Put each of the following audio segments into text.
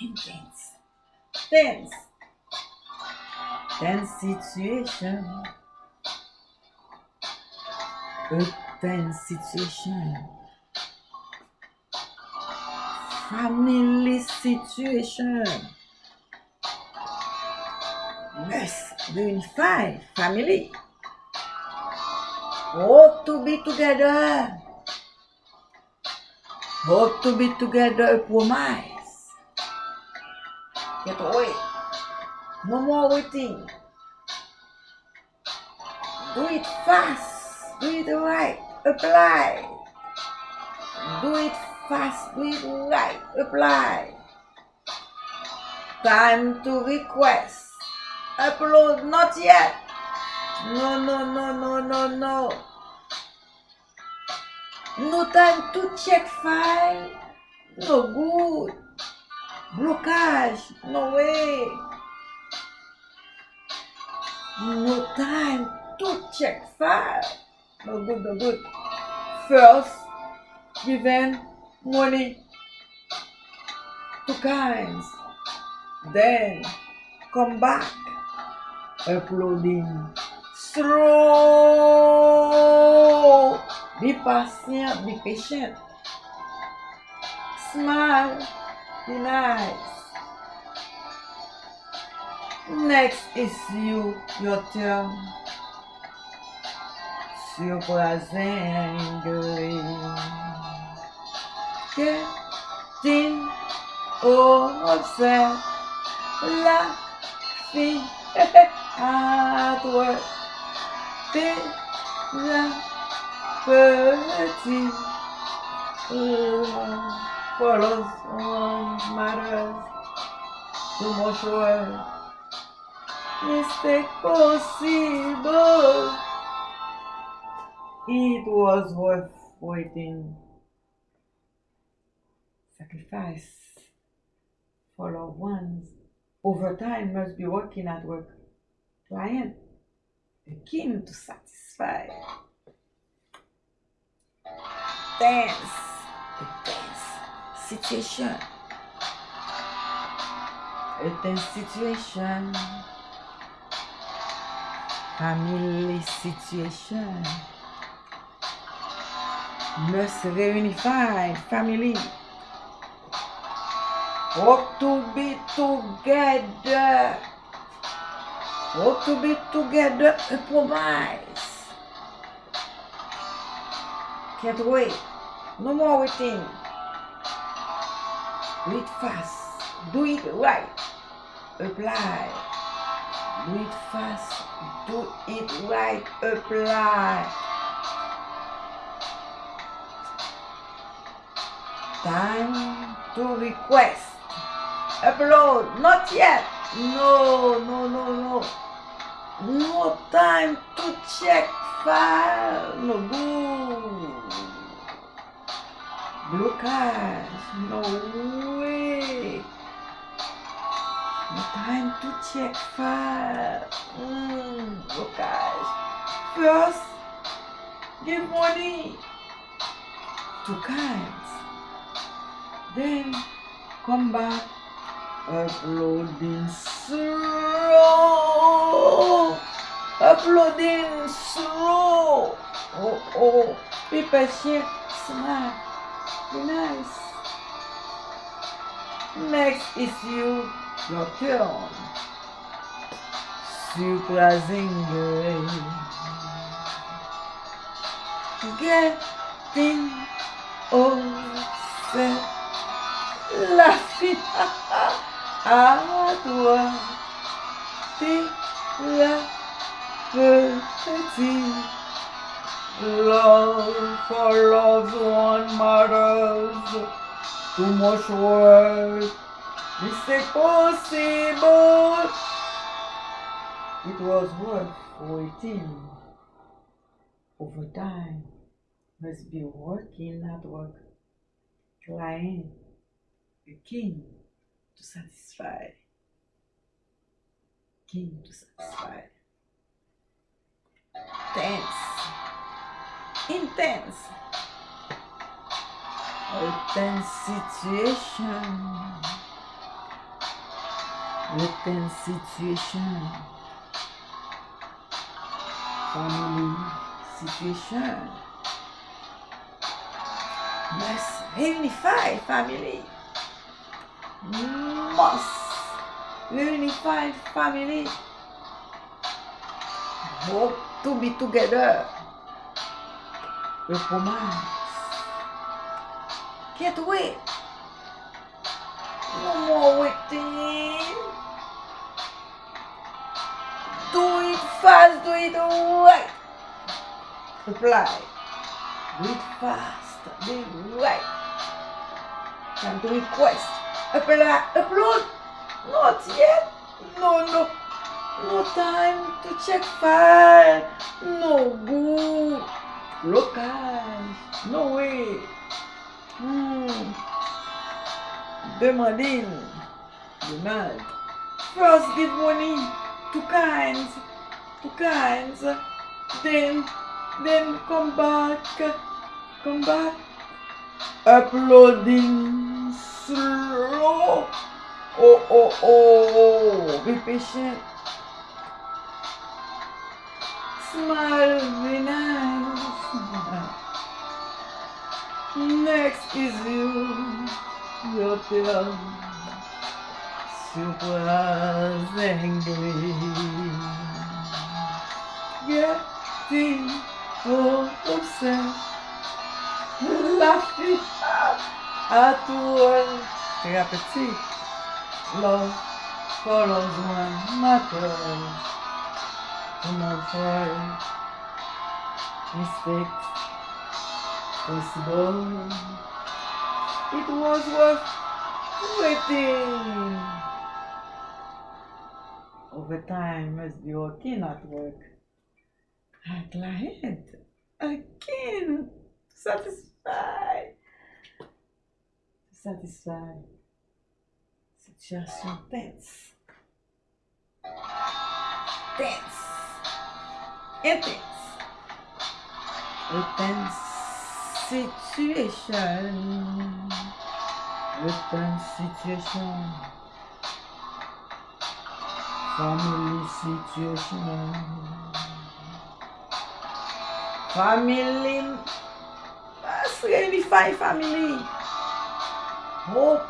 intense, tense, tense situation, a tense situation, family situation, must unify family, hope to be together, hope to be together, promise. Get away. No more waiting. Do it fast. Do it right. Apply. Do it fast. Do it right. Apply. Time to request. Upload not yet. No, no, no, no, no, no. No time to check file. No good. Blocage. No way. No time to check file. No good, no good. First, give given money to kinds. Then, come back. Uploading. Slow. Be patient, be patient. Smile. Nice. Next is you, your turn. Surprisingly. Getting upset. Laughing at work. Déjà petit. Matters. Too much work. Mistake possible. It was worth waiting. Sacrifice for loved ones. Overtime must be working at work. Client, king to satisfy. Dance situation. Tense situation. Family situation. Must reunify family. Hope to be together. Hope to be together and promise. Can't wait. No more waiting. Do it fast. Do it right. Apply. Do it fast. Do it right. Apply. Time to request. Upload. Not yet. No, no, no, no. No time to check file. No good. Blockage. No way. No time to check file. Mm, blockage. First, give money to kinds. Then come back uploading slow uploading slow oh oh be patient smile be nice. Next is you your turn. Surprisingly getting upset laughing à toi t'es la petite love for matters too much work it's possible it was worth waiting overtime must be working at work client king to satisfy. King to satisfy. Tense. Intense. Tense situation. Return situation. Family situation. Must unify family. Must unify family. Hope to be together. Compromise. Can't wait. No more waiting. Do it fast, do it right. Reply. Do it fast, do it right. Time to request. Apply, upload. Not yet. No, no. No time to check file. No good. Blocage. No way. Hmm. Demanding. Demand. First give money to kinds. To kinds. Then, then come back. Come back. Uploading slow. Oh, oh, oh. Be patient. Smile, be nice. Next is you, your turn. Super angry. Getting all upset. Laughing at one. Thérapeutique. Love follows one matter. No fault. Mistakes possible. It was worth waiting. Overtime must be working at work. A client again satisfied. Satisfied. Situation tense. Tense. Intense. A tense situation. Urban situation. Family situation. Family. Let's unify family. Hope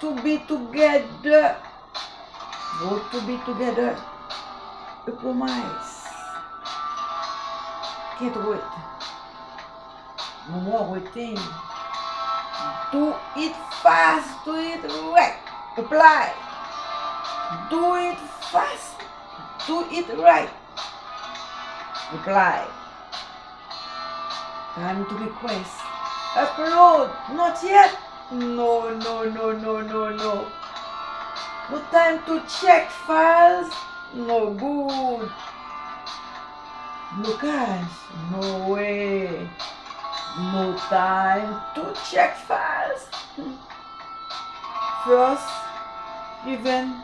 to be together. Hope to be together. A Compromise. Can't wait. No more waiting. Do it fast. Do it right. Apply. Do it fast. Do it right. Reply. Time to request. Upload. Not yet. No, no, no, no, no, no. No time to check files. No good. No cash. No way. No time to check files. First, given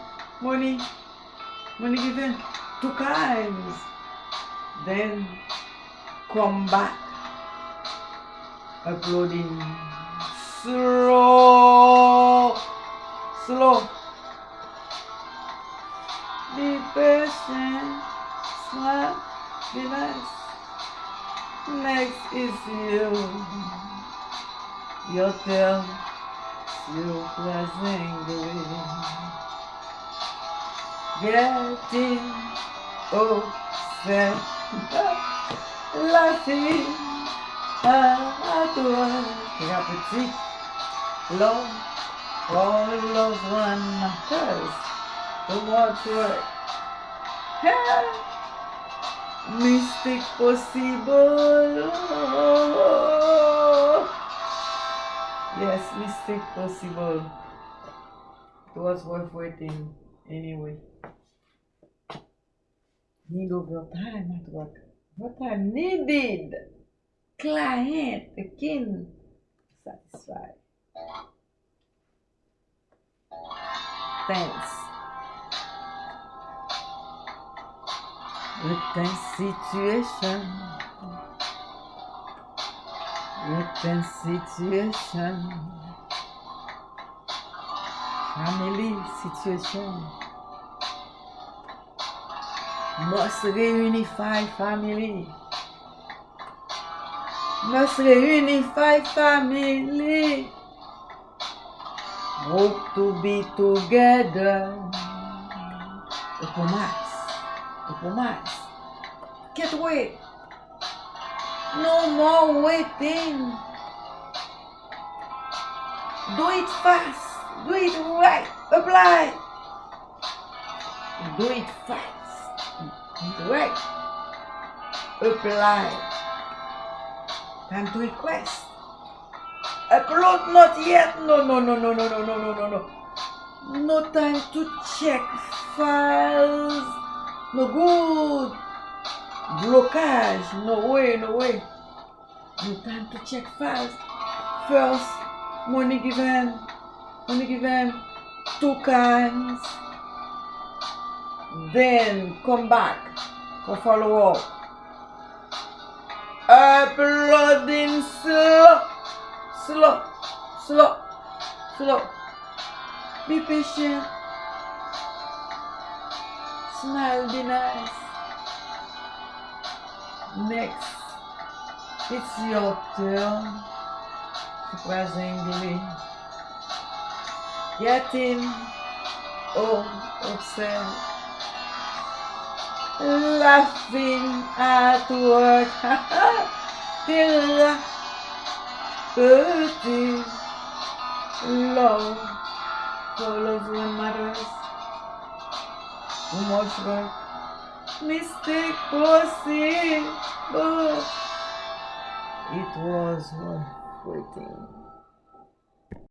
money. Money given two times. Then come back. Uploading slow. Slow. Be patient. Smile. Be nice. Next is you. Turn. You was angry. Getting upset. Laughing à toi. Love. All loves one matters. Too much work. Mistake possible. Yes, mistake possible. It was worth waiting anyway. Need over time at work. What I needed. Client again satisfied. Thanks. With situation. With situation. Family situation. Must reunify family. Must reunify family. Hope to be together. Opo mais. Can't wait. No more waiting. Do it fast. Do it right. Apply. Do it fast. Right. Apply. Time to request. Upload not yet. No, no, no, no, no, no, no, no, no, no. No time to check files. No good. Blockage. No way, no way. No time to check files. First, money given. Money given two cans. Then come back for follow up. Uploading slow. Slow. Slow. Slow. Be patient. Smile, be nice. Next, it's your turn. Surprisingly, getting all upset, laughing at work. Till Dirty love follows one matters. One more work, Mistake, pussy. Eh, but it was one waiting.